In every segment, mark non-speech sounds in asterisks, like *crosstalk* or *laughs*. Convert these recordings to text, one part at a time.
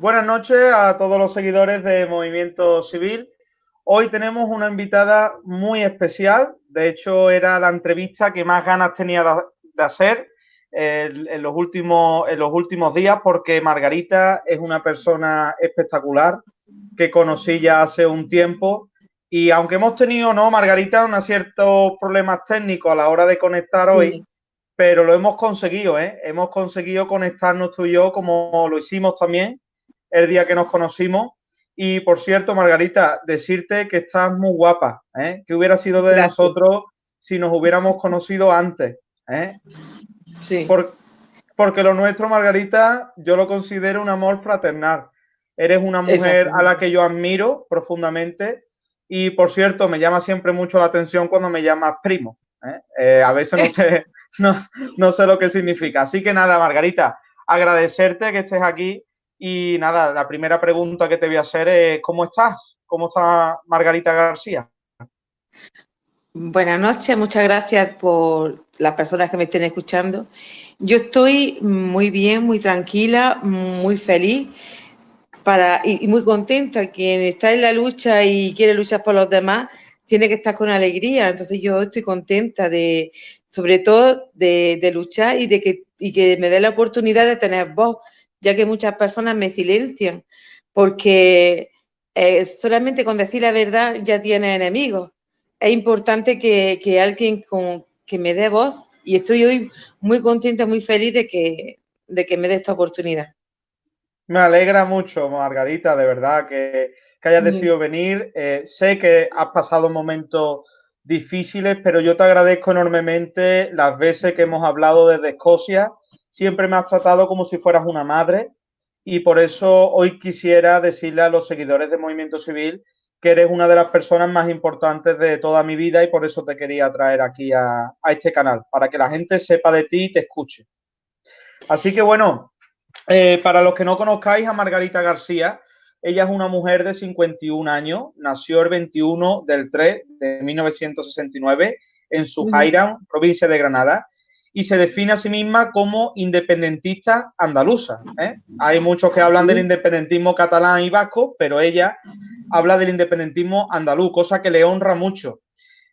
Buenas noches a todos los seguidores de Movimiento Civil. Hoy tenemos una invitada muy especial. De hecho, era la entrevista que más ganas tenía de hacer en, los últimos, en los últimos días porque Margarita es una persona espectacular que conocí ya hace un tiempo. Y aunque hemos tenido, ¿no, Margarita, unos ciertos problemas técnicos a la hora de conectar hoy, pero lo hemos conseguido, ¿eh? Hemos conseguido conectarnos tú y yo como lo hicimos también el día que nos conocimos. Y por cierto, Margarita, decirte que estás muy guapa, ¿eh? que hubiera sido de nosotros si nos hubiéramos conocido antes. ¿eh? Sí. porque lo nuestro, Margarita, yo lo considero un amor fraternal. Eres una mujer a la que yo admiro profundamente y, por cierto, me llama siempre mucho la atención cuando me llamas primo. ¿eh? Eh, a veces no sé, *laughs* no, no sé lo que significa. Así que nada, Margarita, agradecerte que estés aquí y nada, la primera pregunta que te voy a hacer es, ¿cómo estás? ¿Cómo está Margarita García? Buenas noches, muchas gracias por las personas que me estén escuchando. Yo estoy muy bien, muy tranquila, muy feliz para, y, muy contenta. Quien está en la lucha y quiere luchar por los demás, tiene que estar con alegría. Entonces yo estoy contenta de, sobre todo, de, luchar y de que, y que me dé la oportunidad de tener voz ya que muchas personas me silencian, porque eh, solamente con decir la verdad ya tiene enemigos. Es importante que, alguien con, que me dé voz y estoy hoy muy contenta, muy feliz de que, de que me dé esta oportunidad. Me alegra mucho, Margarita, de verdad, que, hayas decidido venir. Eh, sé que has pasado momentos difíciles, pero yo te agradezco enormemente las veces que hemos hablado desde Escocia siempre me has tratado como si fueras una madre y por eso hoy quisiera decirle a los seguidores de Movimiento Civil que eres una de las personas más importantes de toda mi vida y por eso te quería traer aquí a, este canal, para que la gente sepa de ti y te escuche. Así que bueno, eh, para los que no conozcáis a Margarita García, ella es una mujer de 51 años, nació el 21 del 3 de 1969 en Sujaira, provincia de Granada, y se define a sí misma como independentista andaluza. ¿eh? Hay muchos que hablan del independentismo catalán y vasco, pero ella habla del independentismo andaluz, cosa que le honra mucho.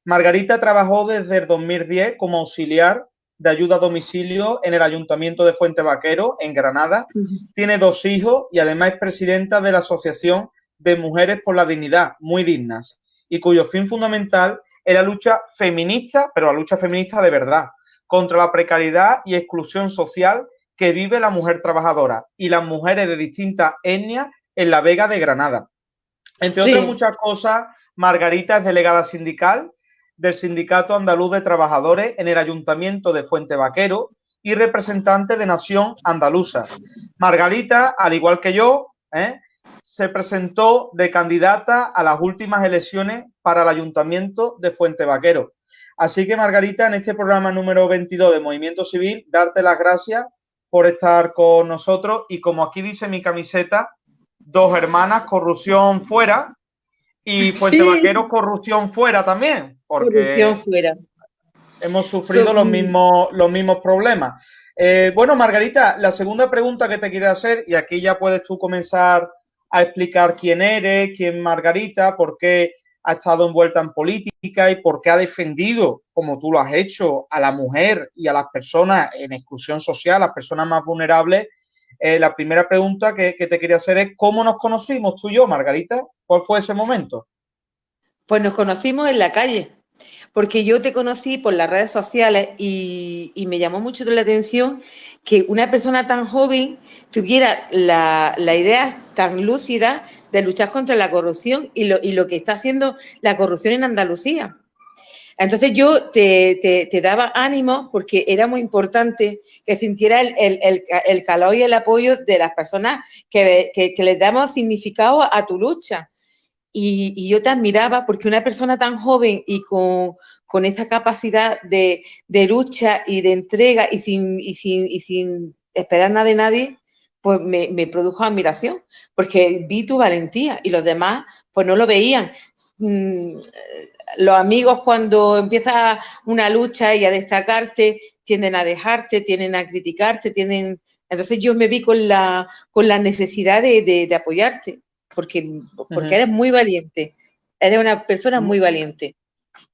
Margarita trabajó desde el 2010 como auxiliar de ayuda a domicilio en el Ayuntamiento de Fuente Vaquero, en Granada. Tiene dos hijos y además es presidenta de la Asociación de Mujeres por la Dignidad, Muy Dignas, y cuyo fin fundamental es la lucha feminista, pero la lucha feminista de verdad, contra la precariedad y exclusión social que vive la mujer trabajadora y las mujeres de distintas etnias en la Vega de Granada. Entre otras muchas cosas, Margarita es delegada sindical del Sindicato Andaluz de Trabajadores en el Ayuntamiento de Fuente Vaquero y representante de Nación Andaluza. Margarita, al igual que yo, ¿eh? se presentó de candidata a las últimas elecciones para el Ayuntamiento de Fuente Vaquero. Así que, Margarita, en este programa número 22 de Movimiento Civil, darte las gracias por estar con nosotros y como aquí dice mi camiseta, dos hermanas, corrupción fuera y Fuente Vaquero, corrupción fuera también, porque fuera. hemos sufrido los, mismos, los mismos problemas. Eh, bueno, Margarita, la segunda pregunta que te quiero hacer, y aquí ya puedes tú comenzar a explicar quién eres, quién Margarita, por qué ha estado envuelta en política y por qué ha defendido, como tú lo has hecho, a la mujer y a las personas en exclusión social, las personas más vulnerables. Eh, la primera pregunta que, te quería hacer es, ¿cómo nos conocimos tú y yo, Margarita? ¿Cuál fue ese momento? Pues nos conocimos en la calle, porque yo te conocí por las redes sociales y, y me llamó mucho la atención que una persona tan joven tuviera la, idea tan lúcida de luchar contra la corrupción y lo, y lo que está haciendo la corrupción en Andalucía. Entonces yo te, daba ánimo porque era muy importante que sintiera el, calor y el apoyo de las personas que, que, les damos significado a tu lucha. Y, yo te admiraba porque una persona tan joven y con, con esa capacidad de, lucha y de entrega y sin, y sin, y sin esperar nada de nadie, pues me, produjo admiración, porque vi tu valentía y los demás pues no lo veían. Mm, los amigos cuando empieza una lucha y a destacarte, tienden a dejarte, tienden a criticarte, tienden Entonces yo me vi con la, con la necesidad de, apoyarte, porque, porque eres muy valiente, eres una persona muy valiente.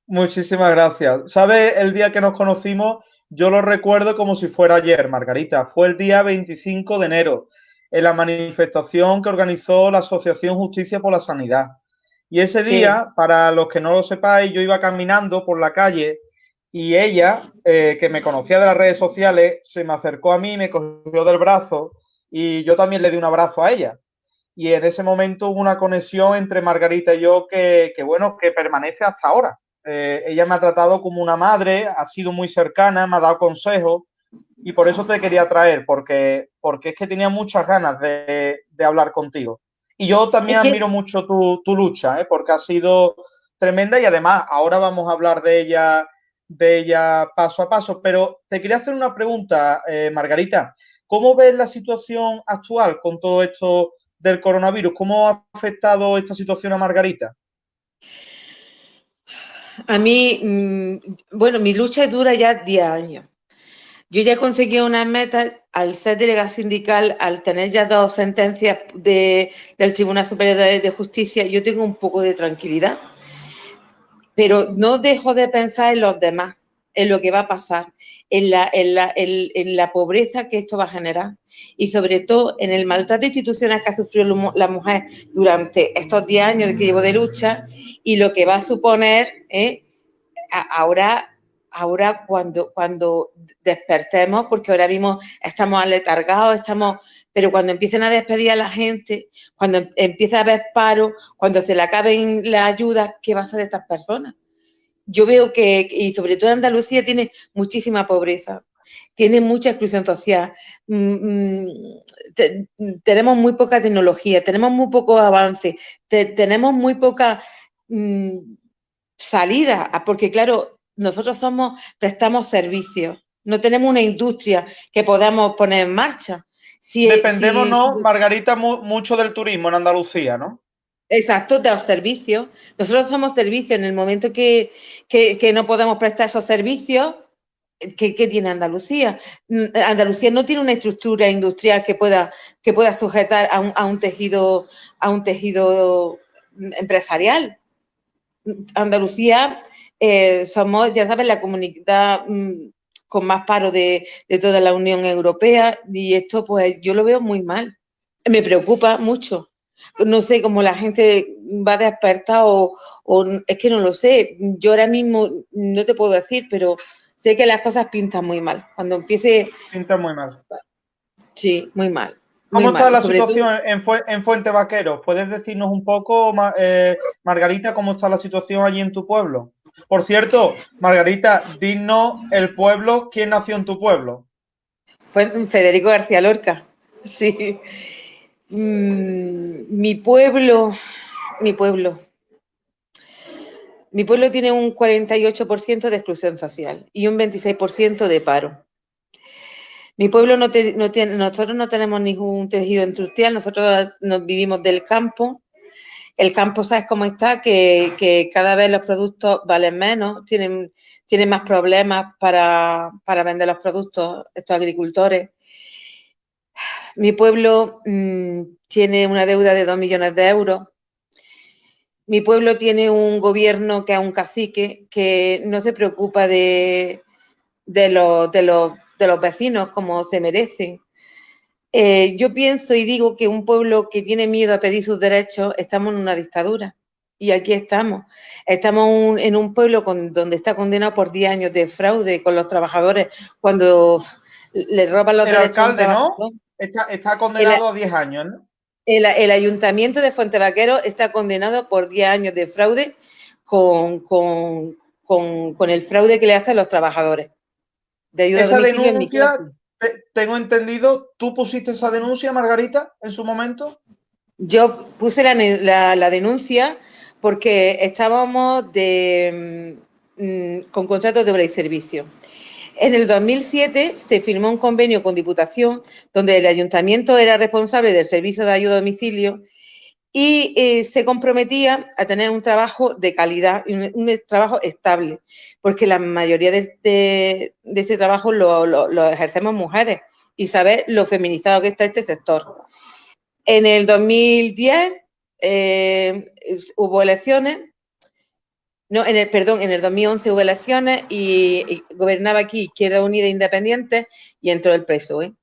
Muchísimas gracias. ¿Sabes? El día que nos conocimos, yo lo recuerdo como si fuera ayer, Margarita. Fue el día 25 de enero, en la manifestación que organizó la Asociación Justicia por la Sanidad. Y ese día, para los que no lo sepáis, yo iba caminando por la calle y ella, eh, que me conocía de las redes sociales, se me acercó a mí, me cogió del brazo y yo también le di un abrazo a ella. Y en ese momento hubo una conexión entre Margarita y yo que, bueno, que permanece hasta ahora. Eh, ella me ha tratado como una madre, ha sido muy cercana, me ha dado consejos y por eso te quería traer, porque, porque es que tenía muchas ganas de, de hablar contigo. Y yo también admiro mucho tu, tu lucha, ¿eh? porque ha sido tremenda y además ahora vamos a hablar de ella, de ella paso a paso. Pero te quería hacer una pregunta, eh, Margarita. ¿Cómo ves la situación actual con todo esto del coronavirus? ¿Cómo ha afectado esta situación a Margarita? A mí, mm, bueno, mi lucha dura ya 10 años. Yo ya he conseguido una meta al ser delegada sindical, al tener ya dos sentencias del Tribunal Superior de, Justicia, yo tengo un poco de tranquilidad. Pero no dejo de pensar en los demás, en lo que va a pasar, en la, en la, pobreza que esto va a generar y sobre todo en el maltrato institucional que ha sufrido la mujer durante estos 10 años que llevo de lucha y lo que va a suponer ¿eh? ahora ahora cuando, cuando despertemos, porque ahora mismo estamos aletargados, estamos, pero cuando empiecen a despedir a la gente, cuando em, empiece a haber paro, cuando se le acaben las ayudas, ¿qué va a ser de estas personas? Yo veo que, y sobre todo Andalucía tiene muchísima pobreza, tiene mucha exclusión social, mm, mm, tenemos muy poca tecnología, tenemos muy poco avance, tenemos muy poca mm, salida, porque claro, nosotros somos, prestamos servicios, no tenemos una industria que podamos poner en marcha. Si, Dependemos, ¿no, Margarita, mucho del turismo en Andalucía, ¿no? Exacto, de los servicios. Nosotros somos servicios. En el momento que, no podemos prestar esos servicios, ¿qué, tiene Andalucía? Andalucía no tiene una estructura industrial que pueda, que pueda sujetar a un, a un tejido, a un tejido empresarial. Andalucía eh, somos, ya sabes, la comunidad mm, con más paro de, toda la Unión Europea y esto pues yo lo veo muy mal. Me preocupa mucho. No sé cómo la gente va a despertar o, es que no lo sé. Yo ahora mismo no te puedo decir, pero sé que las cosas pintan muy mal. Cuando empiece... Pintan muy mal. Sí, muy mal. ¿Cómo está la situación en, Fuente Vaquero? ¿Puedes decirnos un poco, eh, Margarita, cómo está la situación allí en tu pueblo? Por cierto, Margarita, dinos el pueblo, ¿quién nació en tu pueblo? Fue Federico García Lorca, sí. Mm, mi pueblo, mi pueblo. Mi pueblo tiene un 48% de exclusión social y un 26% de paro. Mi pueblo no, tiene, nosotros no tenemos ningún tejido industrial, nosotros nos vivimos del campo el campo, ¿sabes cómo está? Que, cada vez los productos valen menos, tienen, más problemas para, vender los productos estos agricultores. Mi pueblo mm, tiene una deuda de dos millones de euros. Mi pueblo tiene un gobierno que es un cacique que no se preocupa de, los, de los vecinos como se merecen. Eh, yo pienso y digo que un pueblo que tiene miedo a pedir sus derechos, estamos en una dictadura. Y aquí estamos. Estamos en un pueblo donde está condenado por 10 años de fraude con los trabajadores cuando le roban los derechos. El alcalde, ¿no? Está, condenado a 10 años, ¿no? El, ayuntamiento de Fuente Vaquero está condenado por 10 años de fraude con, con, el fraude que le hacen los trabajadores. De ayuda Esa denuncia tengo entendido, ¿tú pusiste esa denuncia, Margarita, en su momento? Yo puse la, denuncia porque estábamos de, mm, con contratos de obra y servicio. En el 2007 se firmó un convenio con Diputación donde el ayuntamiento era responsable del servicio de ayuda a domicilio y eh, se comprometía a tener un trabajo de calidad, un, trabajo estable, porque la mayoría de, este, trabajo lo, ejercemos mujeres y saber lo feminizado que está este sector. En el 2010 eh, hubo elecciones, no, en el, perdón, en el 2011 hubo elecciones y, gobernaba aquí Izquierda Unida Independiente y entró el PSOE.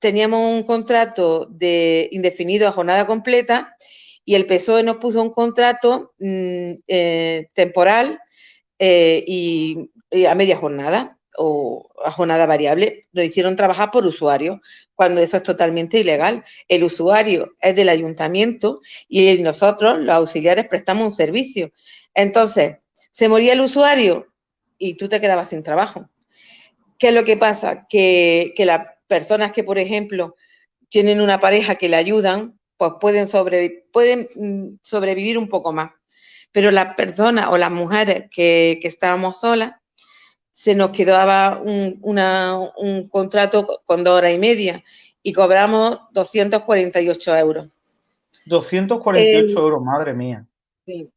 Teníamos un contrato de indefinido a jornada completa y el PSOE nos puso un contrato mm, eh, temporal y, a media jornada o a jornada variable. Lo hicieron trabajar por usuario cuando eso es totalmente ilegal. El usuario es del ayuntamiento y nosotros, los auxiliares, prestamos un servicio. Entonces, se moría el usuario y tú te quedabas sin trabajo. ¿Qué es lo que pasa? Que, las personas que, por ejemplo, tienen una pareja que le ayudan, pues pueden, pueden mm, sobrevivir un poco más. Pero las personas o las mujeres que, que estábamos solas, se nos quedaba un, contrato con dos horas y media y cobramos 248 euros. 248 euros, madre mía. Sí.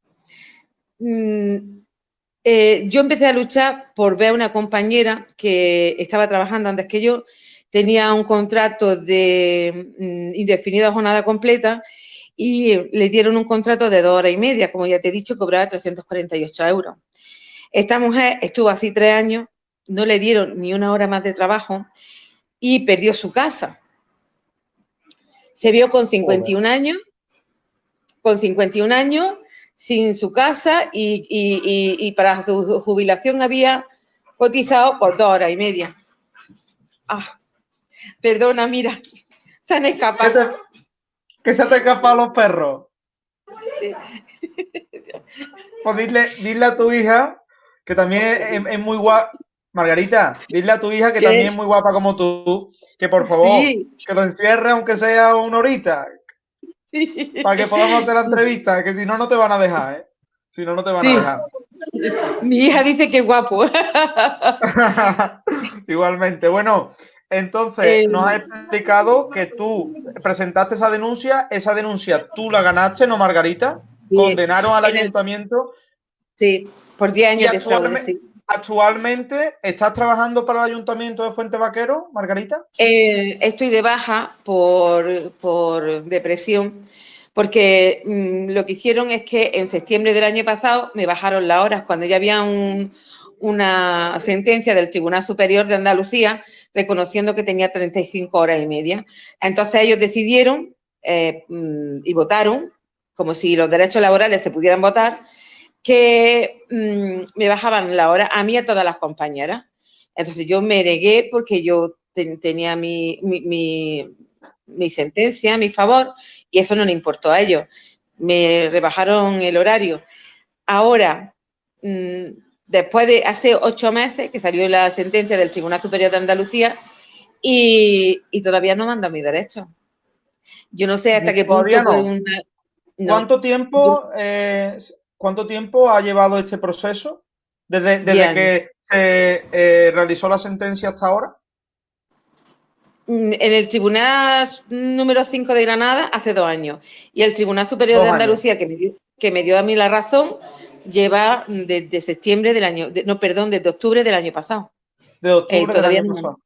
Mm, eh, yo empecé a luchar por ver a una compañera que estaba trabajando antes que yo, tenía un contrato de mm, indefinido a jornada completa y le dieron un contrato de dos horas y media, como ya te he dicho, cobraba 348 euros. Esta mujer estuvo así tres años, no le dieron ni una hora más de trabajo y perdió su casa. Se vio con 51 años, con 51 años, sin su casa y, para su jubilación había cotizado por dos horas y media. Ah, perdona, mira, se han escapado. ¿Qué se te escapado los perros? Pues dile, dile a tu hija que también es, muy guapa. Margarita, dile a tu hija que también es muy guapa como tú, que por favor, que lo encierre aunque sea una horita, para que podamos hacer la entrevista, que si no, no te van a dejar, ¿eh? Si no, no te van a dejar. Mi hija dice que guapo. *laughs* Igualmente. Bueno, entonces eh, nos has explicado que tú presentaste esa denuncia, esa denuncia tú la ganaste, ¿no, Margarita? Condenaron al ayuntamiento. Sí. Por 10 años de fraude, sí. ¿Actualmente estás trabajando para el Ayuntamiento de Fuente Vaquero, Margarita? Eh, estoy de baja por, depresión, porque mm, lo que hicieron es que en septiembre del año pasado me bajaron las horas cuando ya había una sentencia del Tribunal Superior de Andalucía reconociendo que tenía 35 horas y media. Entonces ellos decidieron eh, mm, y votaron, como si los derechos laborales se pudieran votar, que mm, me bajaban la hora a mí y a todas las compañeras. Entonces yo me negué porque yo tenía mi, mi, sentencia mi favor y eso no le importó a ellos. Me rebajaron el horario. Ahora, mm, después de hace ocho meses que salió la sentencia del Tribunal Superior de Andalucía y, todavía no manda mi derecho. Yo no sé hasta qué punto... ¿Cuánto tiempo eh, ¿Cuánto tiempo ha llevado este proceso desde, que se eh, realizó la sentencia hasta ahora? Mm, en el Tribunal número 5 de Granada hace dos años. Y el Tribunal Superior de Andalucía, que me, dio, que me dio a mí la razón, lleva desde septiembre del año, no, perdón, desde octubre del año pasado. De octubre eh, todavía del año no,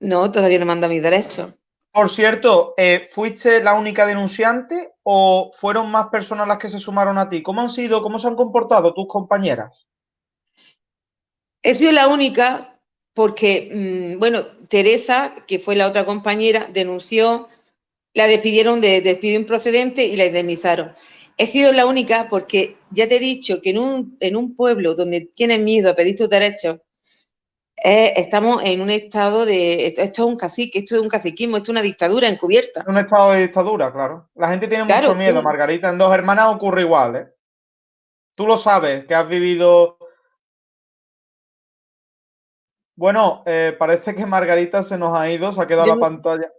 No, todavía no manda mis derechos. Por cierto, eh, ¿fuiste la única denunciante o fueron más personas las que se sumaron a ti? ¿Cómo han sido, cómo se han comportado tus compañeras? He sido la única porque, mm, bueno, Teresa, que fue la otra compañera, denunció, la despidieron de despido improcedente y la indemnizaron. He sido la única porque ya te he dicho que en un, en un pueblo donde tienen miedo a pedir tus derechos, estamos en un estado de. Esto, es un cacique, esto es un caciquismo, esto es una dictadura encubierta. Un estado de dictadura, claro. La gente tiene mucho miedo, Margarita. En dos hermanas ocurre igual, ¿eh? Tú lo sabes, que has vivido. Bueno, eh, parece que Margarita se nos ha ido, se ha quedado la pantalla.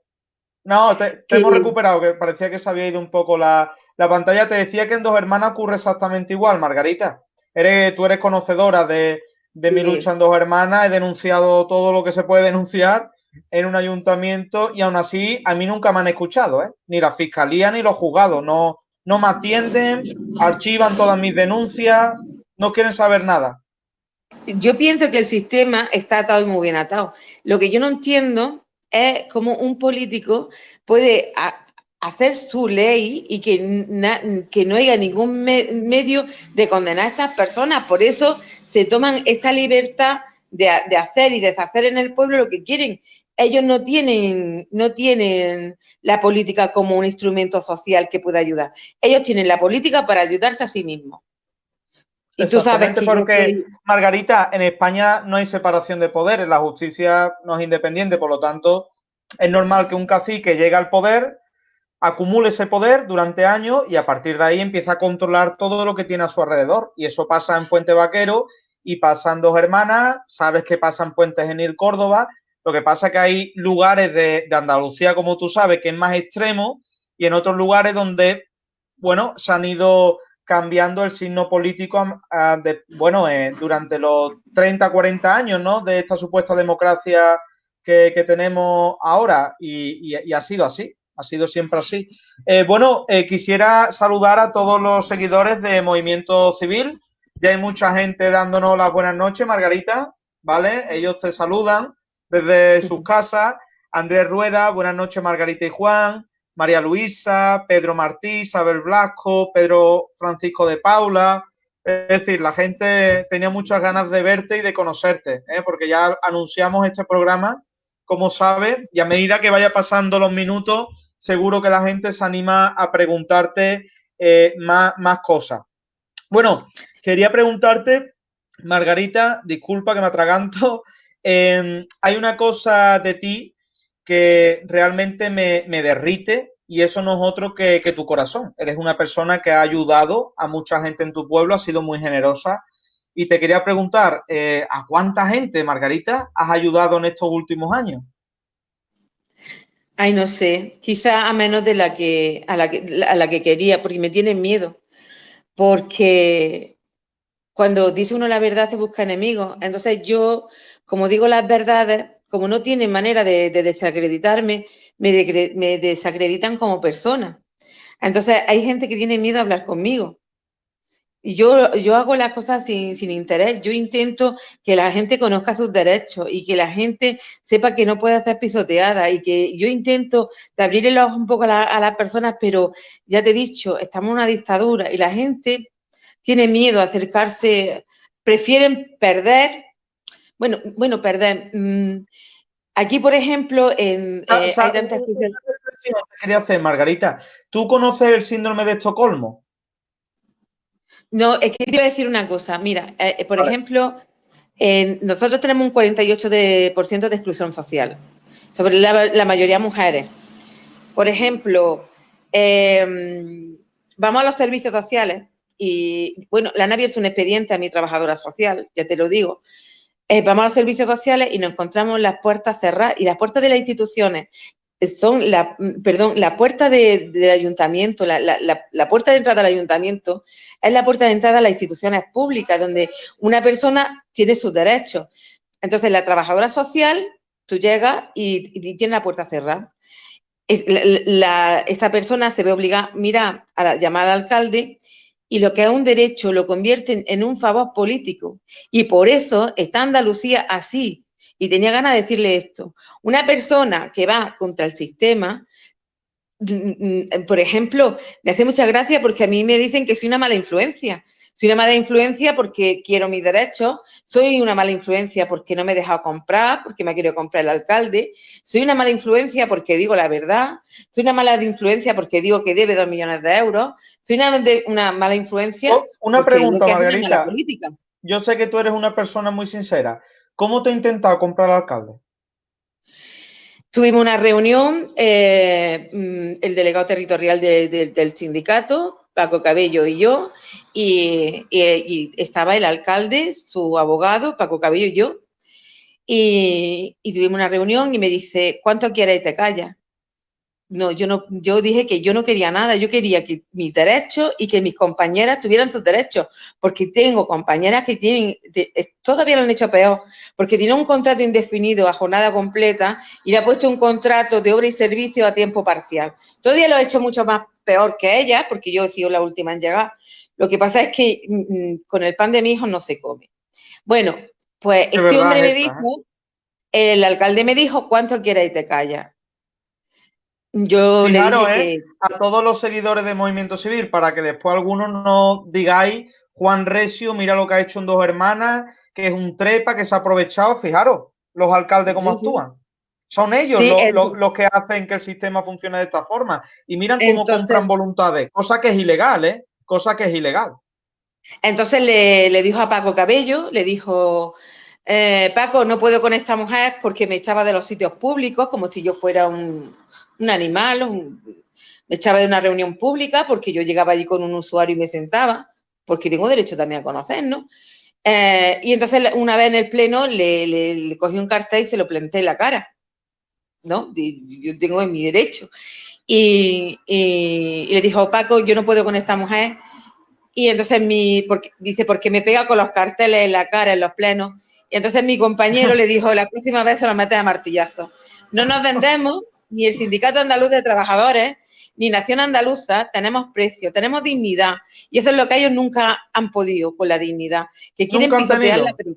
No, te, hemos recuperado, que parecía que se había ido un poco la, la, pantalla. Te decía que en dos hermanas ocurre exactamente igual, Margarita. Eres, tú eres conocedora de, de mi lucha en dos hermanas, he denunciado todo lo que se puede denunciar en un ayuntamiento y aún así a mí nunca me han escuchado, ¿eh? ni la fiscalía ni los juzgados, no, no me atienden, archivan todas mis denuncias, no quieren saber nada. Yo pienso que el sistema está atado y muy bien atado. Lo que yo no entiendo es cómo un político puede hacer su ley y que, que no haya ningún medio de condenar a estas personas. Por eso se toman esta libertad de, de, hacer y deshacer en el pueblo lo que quieren. Ellos no tienen, no tienen la política como un instrumento social que pueda ayudar. Ellos tienen la política para ayudarse a sí mismos. Y tú sabes que porque, Margarita, en España no hay separación de poderes, la justicia no es independiente, por lo tanto, es normal que un cacique llegue al poder, acumule ese poder durante años y a partir de ahí empieza a controlar todo lo que tiene a su alrededor. Y eso pasa en Puente Vaquero y pasan dos hermanas, sabes que pasan Puentes en Ir Córdoba. Lo que pasa es que hay lugares de, de Andalucía, como tú sabes, que es más extremo y en otros lugares donde, bueno, se han ido cambiando el signo político de, bueno, eh, durante los 30, 40 años, ¿no? De esta supuesta democracia que, tenemos ahora y, ha sido así, ha sido siempre así. Eh, bueno, eh, quisiera saludar a todos los seguidores de Movimiento Civil. Ya hay mucha gente dándonos las buenas noches, Margarita, ¿vale? Ellos te saludan desde sus *laughs* casas. Andrés Rueda, buenas noches, Margarita y Juan. María Luisa, Pedro Martí, Isabel Blasco, Pedro Francisco de Paula. Es decir, la gente tenía muchas ganas de verte y de conocerte, ¿eh? porque ya anunciamos este programa, como sabes, y a medida que vaya pasando los minutos, seguro que la gente se anima a preguntarte eh, más, cosas. Bueno, quería preguntarte, Margarita, disculpa que me atraganto, eh, hay una cosa de ti que realmente me, derrite y eso no es otro que, tu corazón. Eres una persona que ha ayudado a mucha gente en tu pueblo, ha sido muy generosa. Y te quería preguntar, eh, ¿a cuánta gente, Margarita, has ayudado en estos últimos años? Ay, no sé, quizá a menos de la que a la que, a la que quería, porque me tienen miedo. Porque cuando dice uno la verdad se busca enemigos. Entonces yo, como digo las verdades, como no tienen manera de, desacreditarme, me, desacreditan como persona. Entonces hay gente que tiene miedo a hablar conmigo. Y yo, yo hago las cosas sin, interés. Yo intento que la gente conozca sus derechos y que la gente sepa que no puede ser pisoteada y que yo intento de abrir el ojo un poco a, a las personas, pero ya te he dicho, estamos en una dictadura y la gente tiene miedo a acercarse, prefieren perder bueno, bueno, perdón. Mm, aquí, por ejemplo, en, ah, eh, hay tantas quería hacer, Margarita. ¿Tú conoces el síndrome de Estocolmo? No, es que te iba a decir una cosa. Mira, eh, eh, por ejemplo, nosotros tenemos un 48% de, de exclusión social, sobre la, mayoría mujeres. Por ejemplo, em, vamos a los servicios sociales y, bueno, le han abierto un expediente a mi trabajadora social, ya te lo digo, eh, vamos a los servicios sociales y nos encontramos las puertas cerradas y las puertas de las instituciones son la, perdón, la puerta del ayuntamiento, la, puerta de entrada al ayuntamiento es la puerta de entrada a las instituciones públicas, donde una persona tiene sus derechos. Entonces, la trabajadora social, tú llegas y, y tienes la puerta cerrada. esa persona se ve obligada, mira, a llamar al alcalde y lo que es un derecho lo convierten en un favor político. Y por eso está Andalucía así. Y tenía ganas de decirle esto. Una persona que va contra el sistema, mm, mm, mm, por ejemplo, me hace mucha gracia porque a mí me dicen que soy una mala influencia. Soy una mala influencia porque quiero mis derechos, soy una mala influencia porque no me he dejado comprar, porque me ha querido comprar el alcalde, soy una mala influencia porque digo la verdad, soy una mala influencia porque digo que debe dos millones de euros, soy una, una mala influencia. Oh, una pregunta, Margarita. Yo sé que tú eres una persona muy sincera. ¿Cómo te ha intentado comprar el alcalde? Tuvimos una reunión, eh, mm, el delegado territorial del sindicato, Paco Cabello y yo, y, estaba el alcalde, su abogado, Paco Cabello y yo, y, tuvimos una reunión y me dice, ¿cuánto quieres y te callas? No, yo no, yo dije que yo no quería nada, yo quería que mis derechos y que mis compañeras tuvieran sus derechos, porque tengo compañeras que tienen, todavía lo han hecho peor, porque tiene un contrato indefinido a jornada completa y le ha puesto un contrato de obra y servicio a tiempo parcial. Todavía lo he hecho mucho más peor que ella, porque yo he sido la última en llegar. Lo que pasa es que mm, mm, con el pan de mi hijo no se come. Bueno, pues este hombre me dijo, ¿eh? el alcalde me dijo, ¿cuánto quieres y te calla? Yo le dije ¿eh? a todos los seguidores de Movimiento Civil, para que después algunos no digáis, Juan Recio, mira lo que ha hecho en dos hermanas, que es un trepa, que se ha aprovechado, fijaros, los alcaldes cómo actúan. Son ellos los, que hacen que el sistema funcione de esta forma. Y miran cómo compran voluntades, cosa que es ilegal, ¿eh? Cosa que es ilegal. Entonces le, dijo a Paco Cabello, le dijo, eh, Paco, no puedo con esta mujer porque me echaba de los sitios públicos como si yo fuera un, animal, me echaba de una reunión pública porque yo llegaba allí con un usuario y me sentaba, porque tengo derecho también a conocer, ¿no? Eh, y entonces una vez en el pleno le, cogí un cartel y se lo planté en la cara, ¿no? yo tengo en mi derecho. Y, le dijo, Paco, yo no puedo con esta mujer. Y entonces mi, porque, dice, porque me pega con los carteles en la cara en los plenos. Y entonces mi compañero le dijo, la próxima vez se lo mete a martillazo. No nos vendemos, ni el Sindicato Andaluz de Trabajadores, ni Nación Andaluza, tenemos precio, tenemos dignidad. Y eso es lo que ellos nunca han podido con la dignidad. Que quieren pisotearla, pero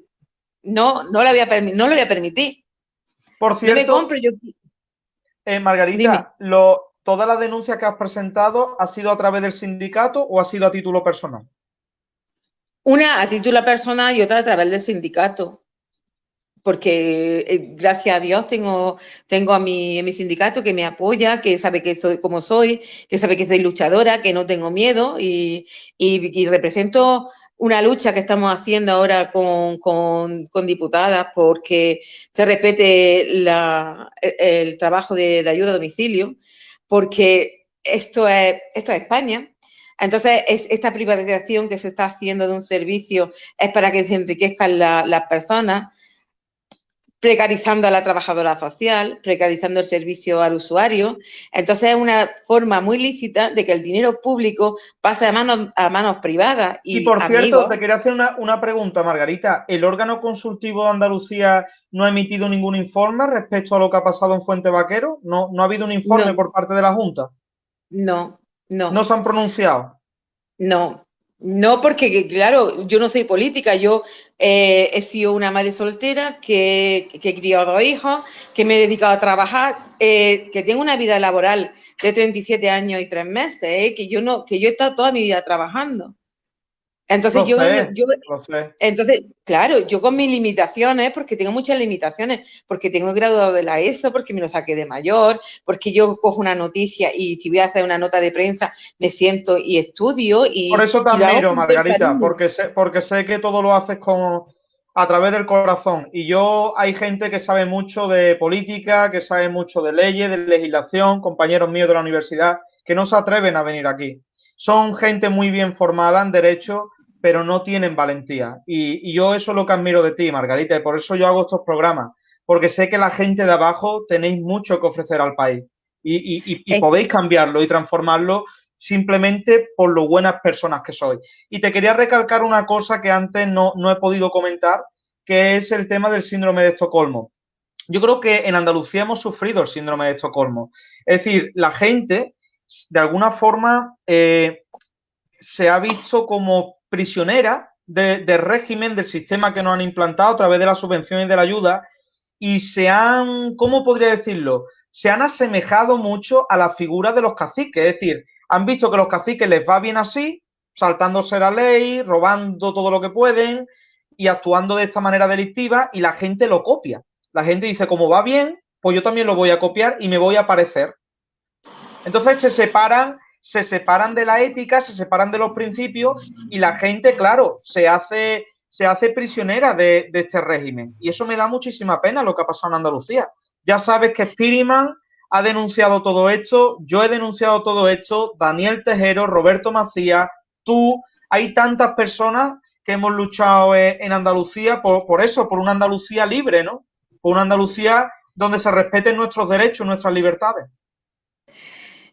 no, no, la voy a no lo voy a permitir. Por cierto, eh, Margarita, lo, ¿todas las denuncias que has presentado ha sido a través del sindicato o ha sido a título personal? Una a título personal y otra a través del sindicato porque eh, gracias a Dios tengo, tengo a, mi, mi, sindicato que me apoya, que sabe que soy como soy, que sabe que soy luchadora, que no tengo miedo y, represento una lucha que estamos haciendo ahora con, diputadas porque se respete el, trabajo de, ayuda a domicilio, porque esto es, esto es España. Entonces, es, esta privatización que se está haciendo de un servicio es para que se enriquezcan las personas precarizando a la trabajadora social, precarizando el servicio al usuario. Entonces es una forma muy lícita de que el dinero público pase a manos, a manos privadas. Y, por cierto, te quería hacer una, pregunta, Margarita. ¿El órgano consultivo de Andalucía no ha emitido ningún informe respecto a lo que ha pasado en Fuente Vaquero? ¿No, no ha habido un informe por parte de la Junta? No, no. ¿No se han pronunciado? No, no, porque claro, yo no soy política, yo eh, he sido una madre soltera que, que, he criado dos hijos, que me he dedicado a trabajar, eh, que tengo una vida laboral de 37 años y tres meses, eh, que yo no, que yo he estado toda mi vida trabajando. Entonces yo, entonces, claro, yo con mis limitaciones, porque tengo muchas limitaciones, porque tengo graduado de la ESO, porque me lo saqué de mayor, porque yo cojo una noticia y si voy a hacer una nota de prensa, me siento y estudio. Y, Por eso te admiro, Margarita, porque sé, porque sé que todo lo haces con, a través del corazón. Y yo, hay gente que sabe mucho de política, que sabe mucho de leyes, de legislación, compañeros míos de la universidad, que no se atreven a venir aquí. Son gente muy bien formada en derecho, pero no tienen valentía. Y, yo eso es lo que admiro de ti, Margarita, y por eso yo hago estos programas, porque sé que la gente de abajo tenéis mucho que ofrecer al país y, podéis cambiarlo y transformarlo simplemente por lo buenas personas que sois. Y te quería recalcar una cosa que antes no, no he podido comentar, que es el tema del síndrome de Estocolmo. Yo creo que en Andalucía hemos sufrido el síndrome de Estocolmo. Es decir, la gente, de alguna forma, eh, se ha visto como prisionera del régimen, del sistema que nos han implantado a través de la subvención y de la ayuda y se han, ¿cómo podría decirlo? Se han asemejado mucho a la figura de los caciques, es decir, han visto que los caciques les va bien así, saltándose la ley, robando todo lo que pueden y actuando de esta manera delictiva y la gente lo copia. La gente dice, como va bien, pues yo también lo voy a copiar y me voy a parecer. Entonces se separan se separan de la ética, se separan de los principios y la gente, claro, se hace, se hace prisionera de, este régimen. Y eso me da muchísima pena lo que ha pasado en Andalucía. Ya sabes que Spiriman ha denunciado todo esto, yo he denunciado todo esto, Daniel Tejero, Roberto Macías, tú, hay tantas personas que hemos luchado en Andalucía por, por eso, por una Andalucía libre, ¿no? Por una Andalucía donde se respeten nuestros derechos, nuestras libertades.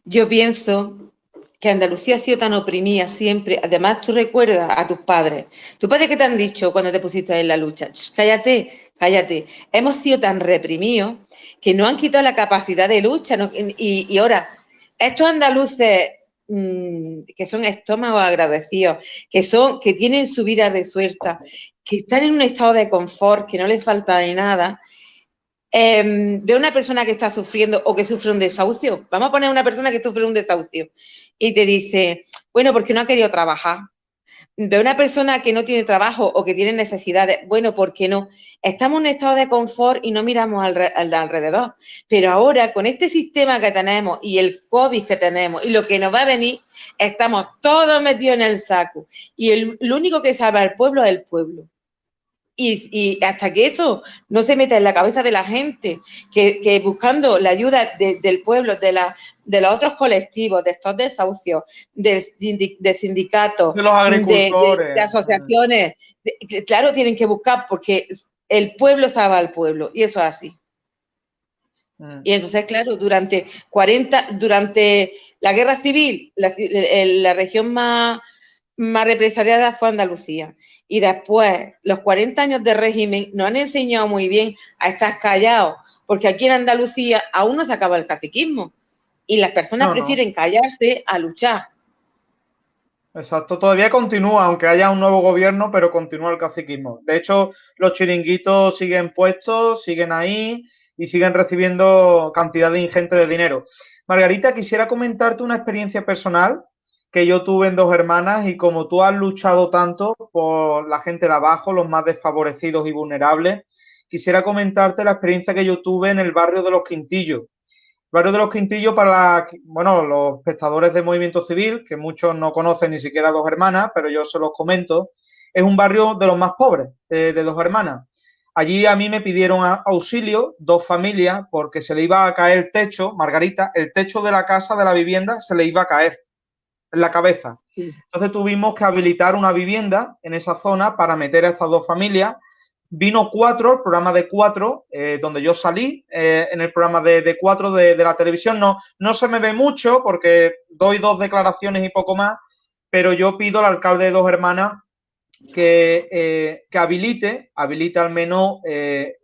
Yo pienso que Andalucía ha sido tan oprimida siempre. Además, tú recuerdas a tus padres. ¿Tus padres qué te han dicho cuando te pusiste en la lucha? cállate, cállate. Hemos sido tan reprimidos que no han quitado la capacidad de lucha. y, ahora, estos andaluces mm, que son estómagos agradecidos, que, son, que tienen su vida resuelta, que están en un estado de confort, que no les falta nada, eh, ve una persona que está sufriendo o que sufre un desahucio, vamos a poner una persona que sufre un desahucio y te dice, bueno, porque no ha querido trabajar. Ve una persona que no tiene trabajo o que tiene necesidades, bueno, ¿por qué no? Estamos en un estado de confort y no miramos al, al de alrededor. Pero ahora, con este sistema que tenemos y el COVID que tenemos y lo que nos va a venir, estamos todos metidos en el saco. Y el, lo único que salva al pueblo es el pueblo. Y, hasta que eso no se meta en la cabeza de la gente, que, buscando la ayuda del pueblo, de, la, de los otros colectivos, de estos desahucios, de, sindicatos, de, los agricultores. de, asociaciones, claro, tienen que buscar porque el pueblo salva al pueblo y eso es así. Mm. Y entonces, claro, durante 40, durante la guerra civil, la, la región más, más represaliada fue Andalucía. Y después, los 40 años de régimen nos han enseñado muy bien a estar callados, porque aquí en Andalucía aún no se acaba el caciquismo. Y las personas prefieren callarse a luchar. Exacto, todavía continúa, aunque haya un nuevo gobierno, pero continúa el caciquismo. De hecho, los chiringuitos siguen puestos, siguen ahí y siguen recibiendo cantidad de ingente de dinero. Margarita, quisiera comentarte una experiencia personal que yo tuve en Dos Hermanas y como tú has luchado tanto por la gente de abajo, los más desfavorecidos y vulnerables, quisiera comentarte la experiencia que yo tuve en el barrio de Los Quintillos. El barrio de Los Quintillos para, bueno, los espectadores de Movimiento Civil, que muchos no conocen ni siquiera Dos Hermanas, pero yo se los comento, es un barrio de los más pobres de, de Dos Hermanas. Allí a mí me pidieron auxilio dos familias porque se le iba a caer el techo, Margarita, el techo de la casa de la vivienda se le iba a caer en la cabeza. Entonces tuvimos que habilitar una vivienda en esa zona para meter a estas dos familias. Vino cuatro, el programa de cuatro, eh, donde yo salí eh, en el programa de, cuatro de, la televisión. No, no se me ve mucho porque doy dos declaraciones y poco más, pero yo pido al alcalde de dos hermanas que, eh, que habilite, habilite al menos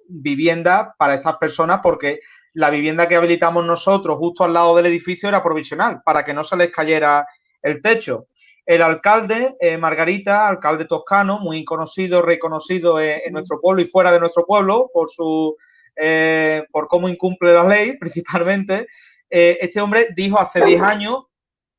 vivienda para estas personas porque la vivienda que habilitamos nosotros justo al lado del edificio era provisional para que no se les cayera el techo. El alcalde, eh, Margarita, alcalde toscano, muy conocido, reconocido en, nuestro pueblo y fuera de nuestro pueblo por su eh, por cómo incumple la ley, *laughs* principalmente. Eh, este hombre dijo hace 10 años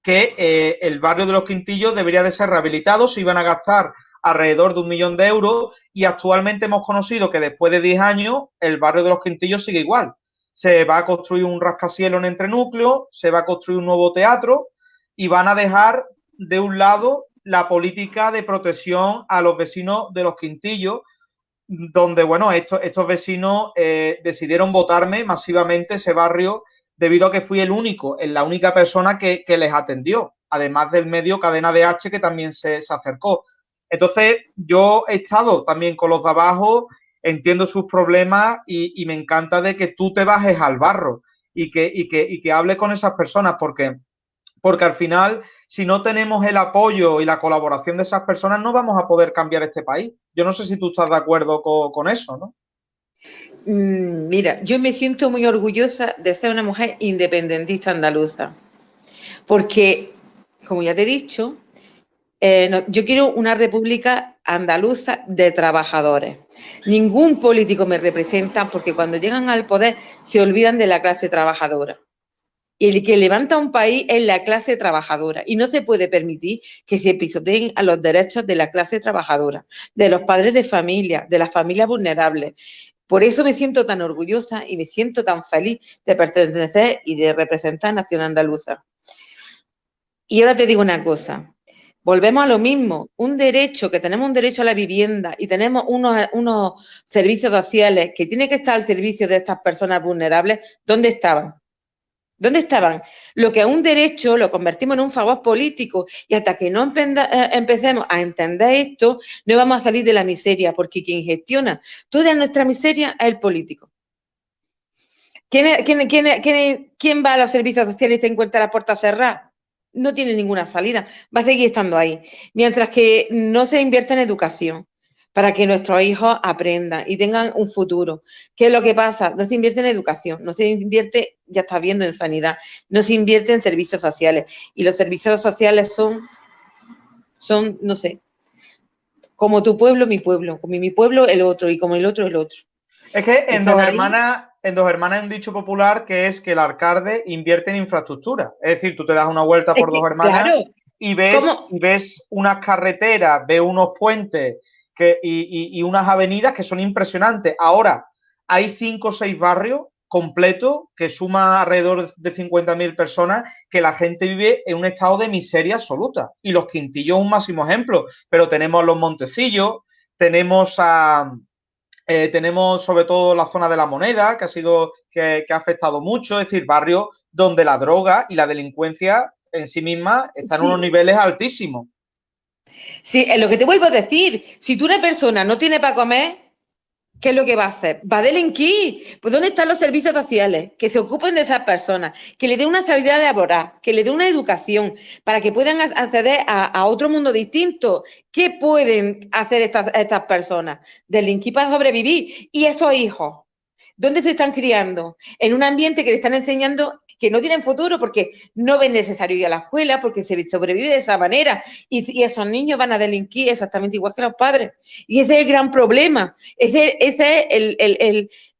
que el barrio de los Quintillos debería de ser rehabilitado, se iban a gastar alrededor de un millón de euros y actualmente hemos conocido que después de 10 años el barrio de los Quintillos sigue igual. Se va a construir un rascacielos en entrenúcleo, se va a construir un nuevo teatro, y van a dejar de un lado la política de protección a los vecinos de los Quintillos, donde, bueno, estos, estos vecinos eh, decidieron votarme masivamente ese barrio debido a que fui el único, la única persona que, les atendió, además del medio Cadena de H que también se, acercó. Entonces, yo he estado también con los de abajo, entiendo sus problemas y, y me encanta de que tú te bajes al barro y que, y que, y que hables con esas personas, porque porque al final, si no tenemos el apoyo y la colaboración de esas personas, no vamos a poder cambiar este país. Yo no sé si tú estás de acuerdo con, eso, ¿no? Mm, mira, yo me siento muy orgullosa de ser una mujer independentista andaluza, porque, como ya te he dicho, eh, yo quiero una república andaluza de trabajadores. Ningún político me representa porque cuando llegan al poder se olvidan de la clase trabajadora el que levanta un país es la clase trabajadora y no se puede permitir que se pisoteen a los derechos de la clase trabajadora, de los padres de familia, de las familias vulnerables. Por eso me siento tan orgullosa y me siento tan feliz de pertenecer y de representar a Nación Andaluza. Y ahora te digo una cosa, volvemos a lo mismo, un derecho, que tenemos un derecho a la vivienda y tenemos unos, unos servicios sociales que tienen que estar al servicio de estas personas vulnerables, ¿dónde estaban? ¿Dónde estaban? Lo que es un derecho lo convertimos en un favor político y hasta que no eh, empecemos a entender esto, no vamos a salir de la miseria, porque quien gestiona toda nuestra miseria es el político. ¿Quién, quién va a los servicios sociales y se encuentra la puerta cerrada? No tiene ninguna salida, va a seguir estando ahí. Mientras que no se invierte en educación, para que nuestros hijos aprendan y tengan un futuro. ¿Qué es lo que pasa? No se invierte en educación, no se invierte, ya está viendo, en sanidad, no se invierte en servicios sociales. Y los servicios sociales son, son no sé, como tu pueblo, mi pueblo, como mi pueblo, el otro, y como el otro, el otro. Es que en Dos Hermanas en Dos Hermanas hay un dicho popular que es que el alcalde invierte en infraestructura. Es decir, tú te das una vuelta por Dos Hermanas y, ves, ves unas carreteras, ves unos puentes que, y, unas avenidas que son impresionantes. Ahora, hay cinco o seis barrios completos que suma alrededor de 50.000 personas que la gente vive en un estado de miseria absoluta. Y los Quintillos un máximo ejemplo, pero tenemos los Montecillos, tenemos a, eh, tenemos sobre todo la zona de la moneda, que ha sido, que, ha afectado mucho, es decir, barrios donde la droga y la delincuencia en sí misma están en unos niveles altísimos. Sí, es lo que te vuelvo a decir. Si tú una persona no tiene para comer, ¿qué es lo que va a hacer? Va a delinquir. Pues ¿dónde están los servicios sociales? Que se ocupen de esas personas, que le den una salida laboral, que le den una educación, para que puedan acceder a, otro mundo distinto. ¿Qué pueden hacer estas, estas personas? Delinquir para sobrevivir. Y esos hijos, ¿dónde se están criando? En un ambiente que le están enseñando que no tienen futuro porque no ven necesario ir a la escuela, porque se sobrevive de esa manera y, esos niños van a delinquir exactamente igual que los padres. Y ese es el gran problema, ese, ese es el, el,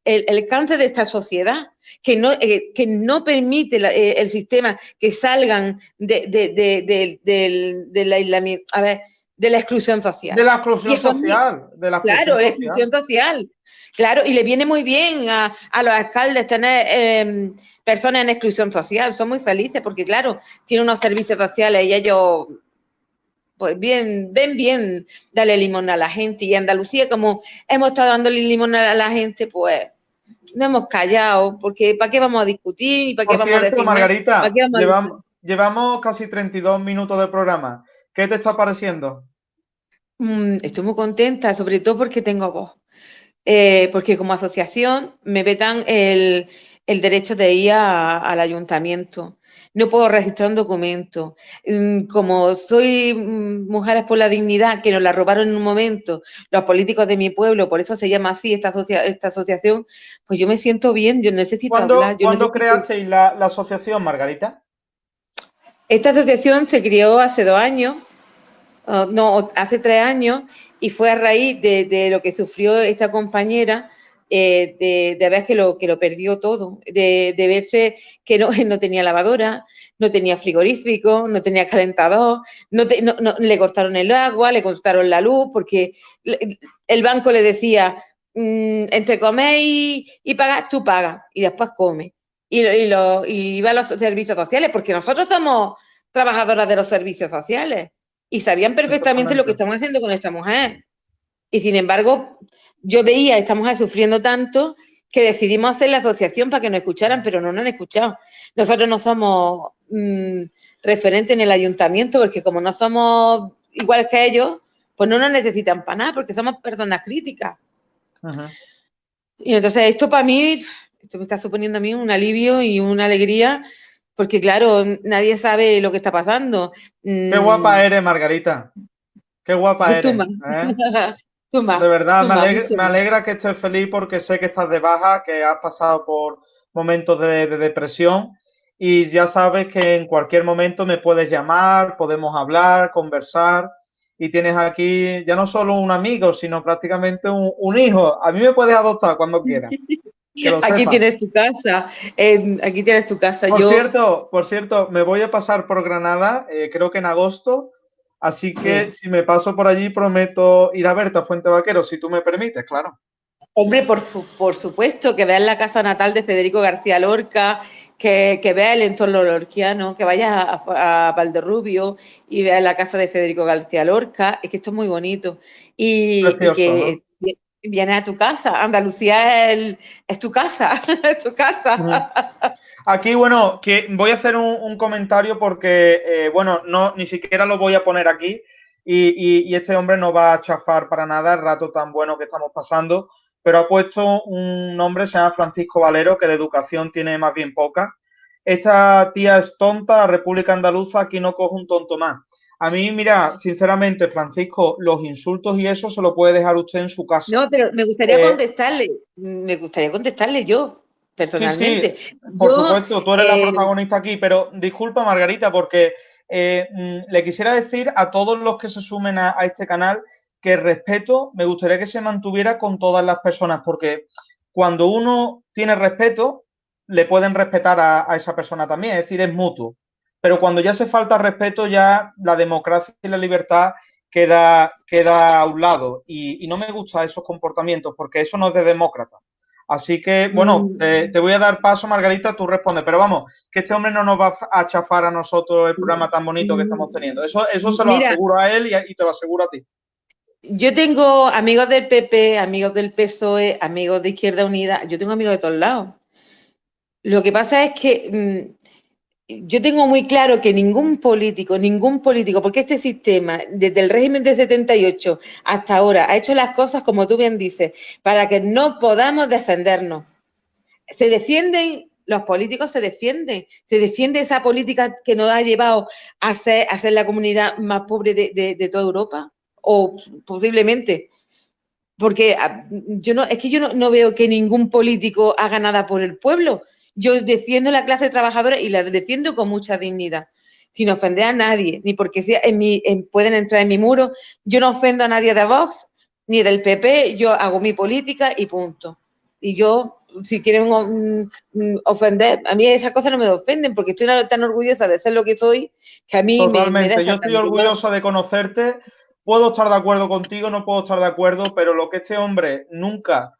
el, el, cáncer de esta sociedad. Que no, eh, que no permite eh, el sistema que salgan de, de, de, de la a ver, de la exclusión social. De la exclusión social. De la claro, la exclusión social. Claro, y le viene muy bien a, a los alcaldes tener eh, personas en exclusión social, son muy felices porque, claro, tienen unos servicios sociales y ellos, pues bien, ven bien darle limón a la gente. Y Andalucía, como hemos estado dándole limón a la gente, pues no hemos callado, porque ¿para qué vamos a discutir? ¿Para qué vamos a decir? Margarita, llevamos, llevamos casi 32 minutos de programa. ¿Qué te está pareciendo? Mm, estoy muy contenta, sobre todo porque tengo voz. Eh, porque como asociación me vetan el, el derecho de ir al ayuntamiento. No puedo registrar un documento. Mm, como soy mm, Mujeres por la Dignidad, que nos la robaron en un momento los políticos de mi pueblo, por eso se llama así esta, esta asociación, pues yo me siento bien, yo necesito hablar. ¿Cuándo creasteis la, asociación, Margarita? Esta asociación se creó hace dos años, no, hace tres años, y fue a raíz de, de lo que sufrió esta compañera, eh, de, ver que lo, que lo perdió todo, de, verse que no, *laughs* no, tenía lavadora, no tenía frigorífico, no tenía calentador, no, le cortaron el agua, le cortaron la luz, porque el banco le decía, mm, entre comer y, y pagar, tú pagas, y después come. Y, y, lo, y iba a los servicios sociales, porque nosotros somos trabajadoras de los servicios sociales y sabían perfectamente lo que estamos haciendo con esta mujer. Y sin embargo, yo veía a esta mujer sufriendo tanto que decidimos hacer la asociación para que nos escucharan, pero no nos han escuchado. Nosotros no somos mm, referentes en el ayuntamiento porque como no somos iguales que ellos, pues no nos necesitan para nada porque somos personas críticas. Y entonces esto para mí, esto me está suponiendo a mí un alivio y una alegría porque claro, nadie sabe lo que está pasando. Qué guapa mm. eres, Margarita. Qué guapa eres. ¿eh? *laughs* de verdad, me, alegra, que estés feliz porque sé que estás de baja, que has pasado por momentos de, depresión y ya sabes que en cualquier momento me puedes llamar, podemos hablar, conversar y tienes aquí ya no solo un amigo, sino prácticamente un, hijo. A mí me puedes adoptar cuando quieras. *laughs* Aquí tienes tu casa, aquí tienes tu casa. Por cierto, por cierto, me voy a pasar por Granada, eh, creo que en agosto, Así que si me paso por allí, prometo ir a verte a Fuente Vaquero, si tú me permites, claro. Hombre, por, por supuesto, que veas la casa natal de Federico García Lorca, que, que veas el entorno lorquiano, que vayas a, Valderrubio y veas la casa de Federico García Lorca. Es que esto es muy bonito. Y, que vienes a tu casa. Andalucía es, tu casa, es tu casa. *laughs* Aquí, bueno, que voy a hacer un, comentario porque, eh, bueno, no, ni siquiera lo voy a poner aquí y, este hombre no va a chafar para nada el rato tan bueno que estamos pasando, pero ha puesto un nombre, se llama Francisco Valero, que de educación tiene más bien poca. Esta tía es tonta, la República Andaluza, aquí no coge un tonto más. A mí, mira, sinceramente, Francisco, los insultos y eso se lo puede dejar usted en su casa. No, pero me gustaría eh, contestarle, me gustaría contestarle yo personalmente. por supuesto, tú eres la eh, protagonista aquí, pero disculpa, Margarita, porque eh, mm, le quisiera decir a todos los que se sumen a, este canal que el respeto me gustaría que se mantuviera con todas las personas, porque cuando uno tiene respeto, le pueden respetar a, esa persona también, es decir, es mutuo. Pero cuando ya hace falta respeto, ya la democracia y la libertad queda, queda a un lado. Y, y no me gustan esos comportamientos, porque eso no es de demócrata. Así que, bueno, mm. te, voy a dar paso, Margarita, tú respondes. Pero vamos, que este hombre no nos va a chafar a nosotros el programa tan bonito que estamos teniendo. Eso, eso se lo aseguro a él y, te lo aseguro a ti. Yo tengo amigos del PP, amigos del PSOE, amigos de Izquierda Unida. Yo tengo amigos de todos lados. Lo que pasa es que mm, yo tengo muy claro que ningún político, ningún político, porque este sistema, desde el régimen de 78 hasta ahora, ha hecho las cosas, como tú bien dices, para que no podamos defendernos. Se defienden, los políticos se defienden, se defiende esa política que nos ha llevado a ser, a ser la comunidad más pobre de, toda Europa, o posiblemente. Porque ah, yo no, es que yo no veo que ningún político haga nada por el pueblo yo defiendo la clase trabajadora y la defiendo con mucha dignidad, sin ofender a nadie, ni porque sea en mi, pueden entrar en mi muro. Yo no ofendo a nadie de Vox ni del PP, yo hago mi política y punto. Y yo, si quieren mm, mm, ofender, a mí esas cosas no me ofenden porque estoy tan orgullosa de ser lo que soy que a mí Totalmente. me, yo estoy orgullosa de conocerte. Puedo estar de acuerdo contigo, no puedo estar de acuerdo, pero lo que este hombre nunca,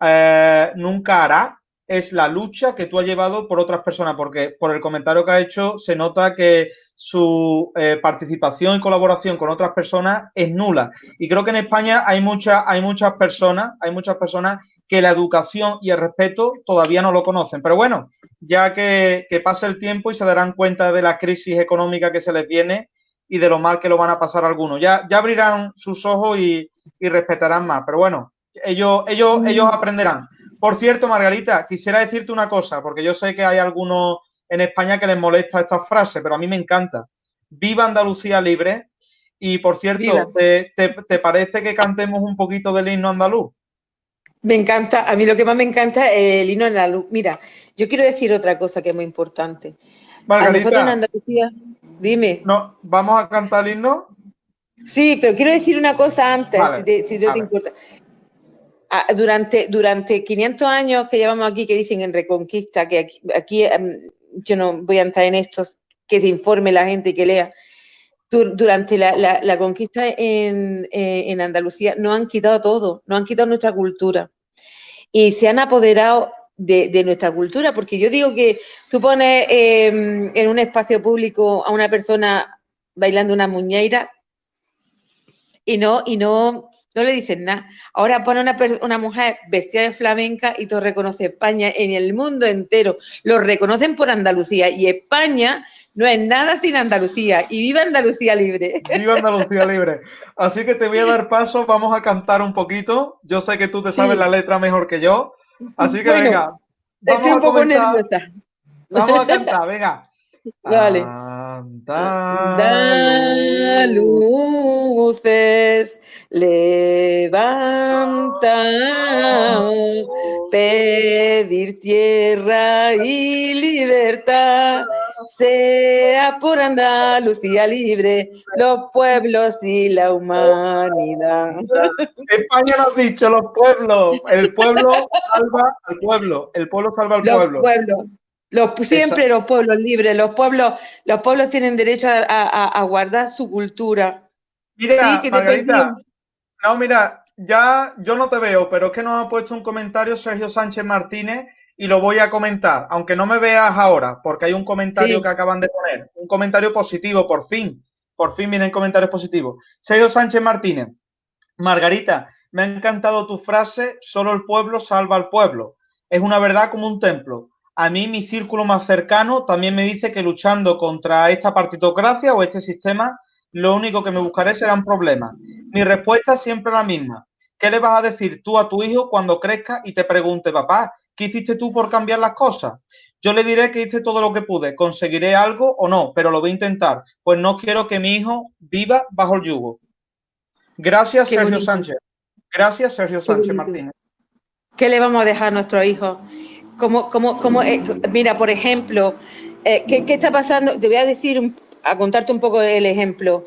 eh, nunca hará es la lucha que tú has llevado por otras personas, porque por el comentario que ha hecho se nota que su eh, participación y colaboración con otras personas es nula. Y creo que en España hay, muchas hay muchas personas, hay muchas personas que la educación y el respeto todavía no lo conocen. Pero bueno, ya que, que pase el tiempo y se darán cuenta de la crisis económica que se les viene y de lo mal que lo van a pasar algunos. Ya, ya abrirán sus ojos y, y respetarán más. Pero bueno, ellos, ellos, ellos aprenderán. Por cierto, Margarita, quisiera decirte una cosa, porque yo sé que hay algunos en España que les molesta esta frase, pero a mí me encanta. Viva Andalucía libre. Y por cierto, ¿te, parece que cantemos un poquito del himno andaluz? Me encanta, a mí lo que más me encanta es el himno andaluz. Mira, yo quiero decir otra cosa que es muy importante. Margarita, en Andalucía, dime. No, ¿Vamos a cantar el himno? Sí, pero quiero decir una cosa antes, si, no te importa durante, durante 500 años que llevamos aquí, que dicen en Reconquista, que aquí, em, yo no voy a entrar en esto, que se informe la gente que lea, durante la, conquista en, eh, en, Andalucía no han quitado todo, no han quitado nuestra cultura. Y se han apoderado de, nuestra cultura, porque yo digo que tú pones em, en un espacio público a una persona bailando una muñeira y no, y no, no le dicen nada. Ahora pone una, una mujer vestida de flamenca y todo reconoce España en el mundo entero. Lo reconocen por Andalucía y España no es nada sin Andalucía. Y viva Andalucía libre. Viva Andalucía libre. Así que te voy a dar paso, vamos a cantar un poquito. Yo sé que tú te sabes la letra mejor que yo. Así que venga. Vamos estoy un poco nerviosa. Vamos a *laughs* cantar, venga. Vale. Da luces, levanta, pedir tierra y libertad, sea por Andalucía libre, los pueblos y la humanidad. España lo ha dicho, los pueblos, el pueblo salva al pueblo, el pueblo salva al pueblo. Pueblos. Los, siempre los pueblos libres, los pueblos, los pueblos tienen derecho a, guardar su cultura. Mira, Margarita, no, mira, ya yo no te veo, pero es que nos ha puesto un comentario Sergio Sánchez Martínez y lo voy a comentar, aunque no me veas ahora, porque hay un comentario que acaban de poner, un comentario positivo, por fin, por fin vienen comentarios positivos. Sergio Sánchez Martínez, Margarita, me ha encantado tu frase, solo el pueblo salva al pueblo. Es una verdad como un templo a mí mi círculo más cercano también me dice que luchando contra esta partitocracia o este sistema, lo único que me buscaré serán problemas. Mi respuesta es siempre la misma. ¿Qué le vas a decir tú a tu hijo cuando crezca y te pregunte, papá, ¿qué hiciste tú por cambiar las cosas? Yo le diré que hice todo lo que pude, conseguiré algo o no, pero lo voy a intentar, pues no quiero que mi hijo viva bajo el yugo. Gracias, Sergio Sánchez. Gracias, Sergio Sánchez Martínez. ¿Qué le vamos a dejar a nuestro hijo? Como, como, como eh, mira, por ejemplo, eh, ¿qué, está pasando? Te voy a decir, a contarte un poco el ejemplo.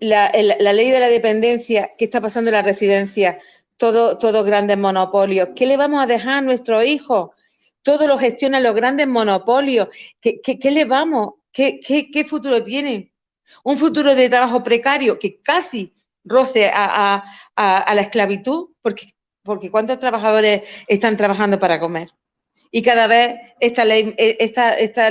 la, ley de la dependencia, ¿qué está pasando en la residencia? Todos todo grandes monopolios. ¿Qué le vamos a dejar a nuestros hijos? Todo lo gestionan los grandes monopolios. ¿Qué, qué, le vamos? ¿Qué, ¿Qué, futuro tienen? Un futuro de trabajo precario que casi roce a, a la esclavitud, porque, porque ¿cuántos trabajadores están trabajando para comer? Y cada vez esta ley, e, esta, esta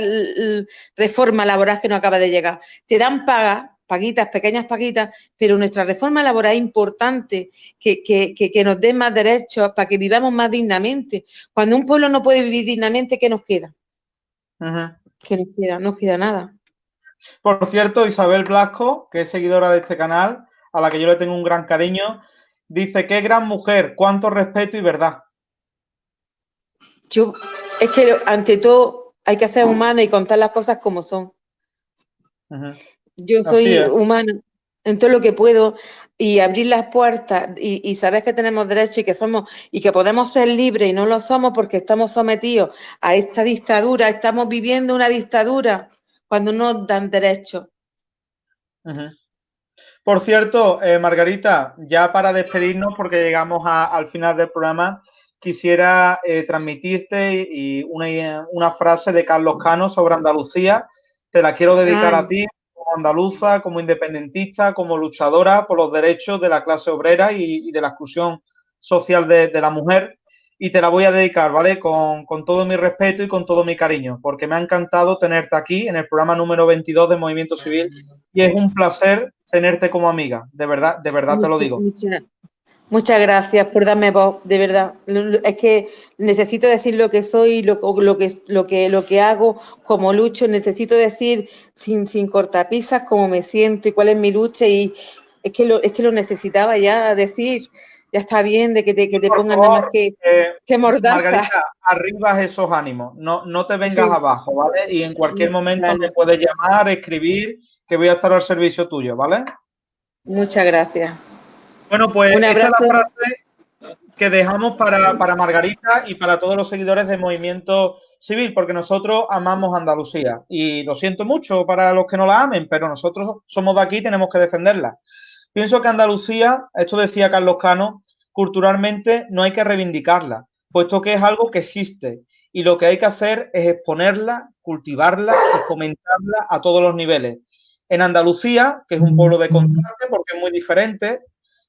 reforma laboral que no acaba de llegar. Te dan paga, paguitas, pequeñas paguitas, pero nuestra reforma laboral es importante que, que, nos dé más derechos para que vivamos más dignamente. Cuando un pueblo no puede vivir dignamente, ¿qué nos queda? ¿Qué nos queda? No nos queda nada. Por cierto, Isabel Blasco, que es seguidora de este canal, a la que yo le tengo un gran cariño, dice, qué gran mujer, cuánto respeto y verdad. Yo, es que ante todo hay que ser humana y contar las cosas como son. Yo soy humana en todo lo que puedo y abrir las puertas y, y saber que tenemos derecho y que somos y que podemos ser libres y no lo somos porque estamos sometidos a esta dictadura, estamos viviendo una dictadura cuando nos dan derecho. Por cierto, eh, Margarita, ya para despedirnos, porque llegamos al final del programa, quisiera eh, transmitirte y una, frase de Carlos Cano sobre Andalucía. Te la quiero dedicar a ti como andaluza, como independentista, como luchadora por los derechos de la clase obrera y, de la exclusión social de, la mujer. Y te la voy a dedicar, ¿vale? Con, con, todo mi respeto y con todo mi cariño, porque me ha encantado tenerte aquí en el programa número 22 de Movimiento Civil y es un placer tenerte como amiga, de verdad, de verdad te lo digo. Muchas gracias por darme voz, de verdad. Es que necesito decir lo que soy, lo, lo, que, lo, que, lo que hago, como lucho. Necesito decir sin, sin cortapisas cómo me siento y cuál es mi lucha. Y es que lo, es que lo necesitaba ya decir. Ya está bien de que te, que te pongan nada más que, eh, que mordaza. Margarita, arriba esos ánimos. No, no te vengas abajo, ¿vale? Y en cualquier momento me puedes llamar, escribir, que voy a estar al servicio tuyo, ¿vale? Muchas gracias. Bueno, pues esta es la frase que dejamos para, Margarita y para todos los seguidores del movimiento civil, porque nosotros amamos Andalucía. Y lo siento mucho para los que no la amen, pero nosotros somos de aquí y tenemos que defenderla. Pienso que Andalucía, esto decía Carlos Cano, culturalmente no hay que reivindicarla, puesto que es algo que existe y lo que hay que hacer es exponerla, cultivarla y fomentarla a todos los niveles. En Andalucía, que es un pueblo de contraste porque es muy diferente,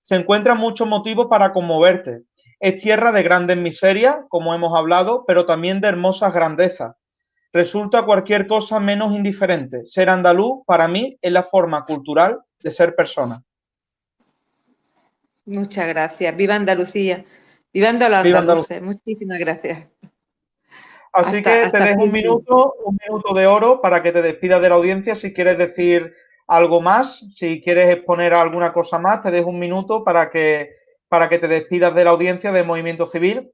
se encuentran muchos motivos para conmoverte. Es tierra de grandes miserias, como hemos hablado, pero también de hermosas grandezas. Resulta cualquier cosa menos indiferente. Ser andaluz, para mí, es la forma cultural de ser persona. Muchas gracias. Viva Andalucía. Viva Andalucía. Muchísimas gracias. Así que te dejo un minuto, un minuto de oro para que te despidas de la audiencia si quieres decir algo más, si quieres exponer alguna cosa más, te dejo un minuto para que, para que te despidas de la audiencia de Movimiento Civil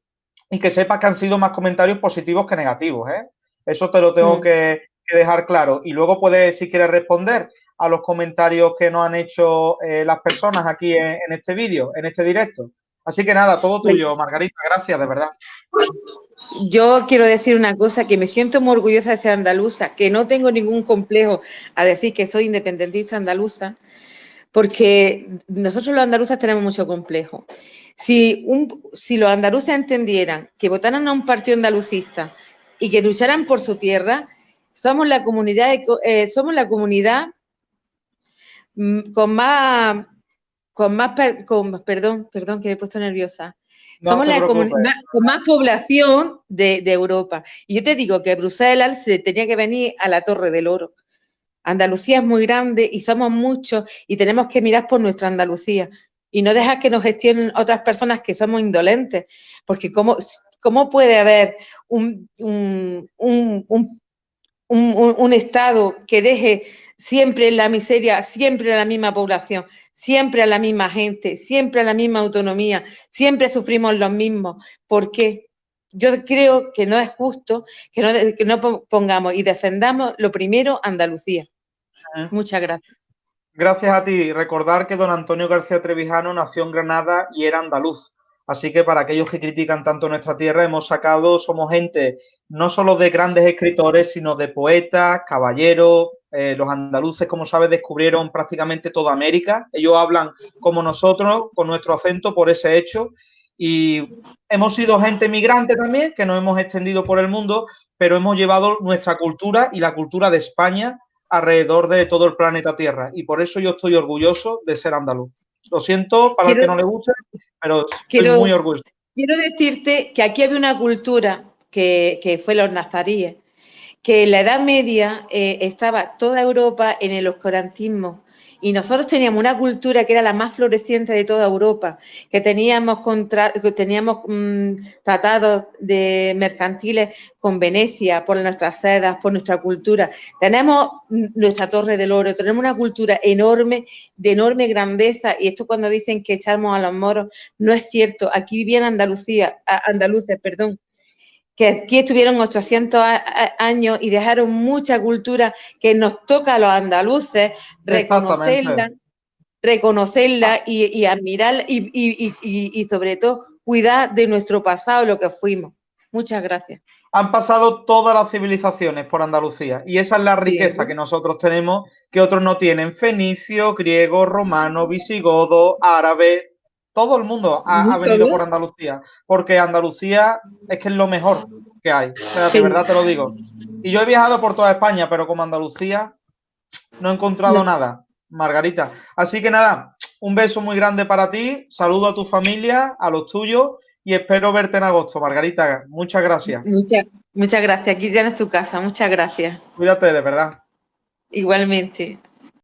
y que sepas que han sido más comentarios positivos que negativos. ¿eh? Eso te lo tengo mm. que, dejar claro. Y luego puedes, si quieres responder a los comentarios que nos han hecho eh, las personas aquí en, en este vídeo, en este directo. Así que nada, todo tuyo, Margarita. Gracias, de verdad. Yo quiero decir una cosa, que me siento muy orgullosa de ser andaluza, que no tengo ningún complejo a decir que soy independentista andaluza, porque nosotros los andaluzas tenemos mucho complejo. Si los andaluces entendieran que votaran a un partido andalucista y que lucharan por su tierra, somos la comunidad, eh, somos la comunidad mm, con más, con más, con, perdón, perdón que me he puesto nerviosa, somos la comunidad con más población de, Europa. Y yo te digo que Bruselas se tenía que venir a la Torre del Oro. Andalucía es muy grande y somos muchos y tenemos que mirar por nuestra Andalucía y no dejar que nos gestionen otras personas que somos indolentes, porque cómo, cómo puede haber un, un, un Estado que deje siempre en la miseria, siempre a la misma población, siempre a la misma gente, siempre a la misma autonomía, siempre sufrimos los mismos. ¿Por qué? Yo creo que no es justo que no, que no pongamos y defendamos lo primero Andalucía. Muchas gracias. Gracias a ti. Recordar que don Antonio García Trevijano nació en Granada y era andaluz. Así que para aquellos que critican tanto nuestra tierra, hemos sacado, somos gente no solo de grandes escritores, sino de poetas, caballeros, Eh, los andaluces, como sabes, descubrieron prácticamente toda América. Ellos hablan como nosotros, con nuestro acento, por ese hecho. Y hemos sido gente migrante también, que nos hemos extendido por el mundo, pero hemos llevado nuestra cultura y la cultura de España alrededor de todo el planeta Tierra. Y por eso yo estoy orgulloso de ser andaluz. Lo siento para el que no le guste, pero estoy muy orgulloso. Quiero decirte que aquí había una cultura que, que fue los nazaríes, que en la Edad Media eh, estaba toda Europa en el oscurantismo y nosotros teníamos una cultura que era la más floreciente de toda Europa, que teníamos, que teníamos mm, tratados de mercantiles con Venecia por nuestras sedas, por nuestra cultura. Tenemos nuestra Torre del Oro, tenemos una cultura enorme, de enorme grandeza, y esto cuando dicen que echamos a los moros, no es cierto. Aquí vivían Andalucía, andaluces, perdón, que aquí estuvieron 800 años y dejaron mucha cultura que nos toca a los andaluces reconocerla, reconocerla y, admirarla y, sobre todo cuidar de nuestro pasado, lo que fuimos. Muchas gracias. Han pasado todas las civilizaciones por Andalucía y esa es la riqueza que nosotros tenemos que otros no tienen. Fenicio, griego, romano, visigodo, árabe, todo el mundo ha, venido por Andalucía, porque Andalucía es que es lo mejor que hay. O sea, de verdad te lo digo. Y yo he viajado por toda España, pero como Andalucía no he encontrado nada, Margarita. Así que nada, un beso muy grande para ti, saludo a tu familia, a los tuyos y espero verte en agosto, Margarita. Muchas gracias. Muchas, muchas gracias. Aquí tienes tu casa. Muchas gracias. Cuídate, de verdad. Igualmente.